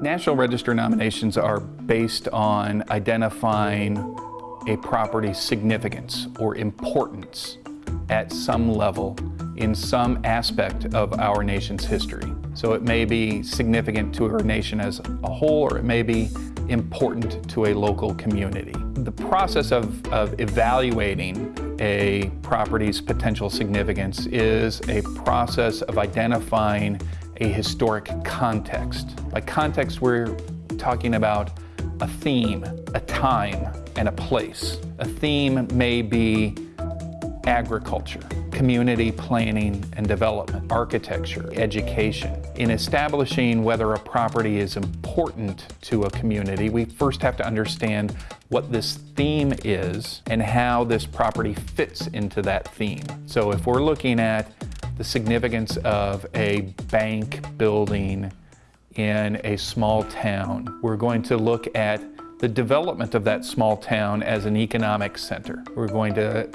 National Register nominations are based on identifying a property's significance or importance at some level in some aspect of our nation's history. So it may be significant to our nation as a whole, or it may be important to a local community. The process of, of evaluating a property's potential significance is a process of identifying a historic context. By context, we're talking about a theme, a time, and a place. A theme may be agriculture, community planning and development, architecture, education. In establishing whether a property is important to a community, we first have to understand what this theme is and how this property fits into that theme. So if we're looking at the significance of a bank building in a small town, we're going to look at the development of that small town as an economic center. We're going to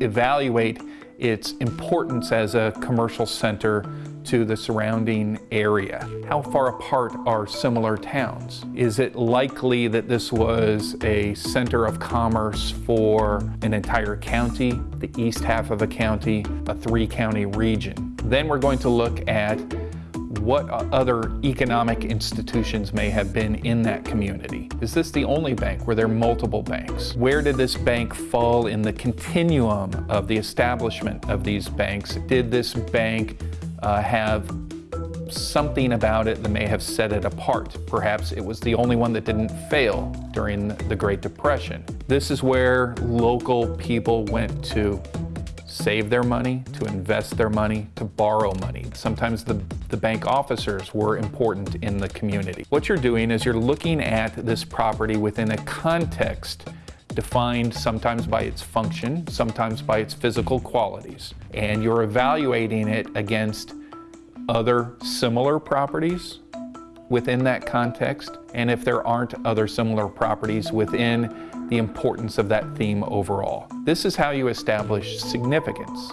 evaluate its importance as a commercial center to the surrounding area. How far apart are similar towns? Is it likely that this was a center of commerce for an entire county, the east half of a county, a three county region? Then we're going to look at what other economic institutions may have been in that community. Is this the only bank? Were there multiple banks? Where did this bank fall in the continuum of the establishment of these banks? Did this bank uh, have something about it that may have set it apart. Perhaps it was the only one that didn't fail during the Great Depression. This is where local people went to save their money, to invest their money, to borrow money. Sometimes the, the bank officers were important in the community. What you're doing is you're looking at this property within a context defined sometimes by its function, sometimes by its physical qualities. And you're evaluating it against other similar properties within that context, and if there aren't other similar properties within the importance of that theme overall. This is how you establish significance.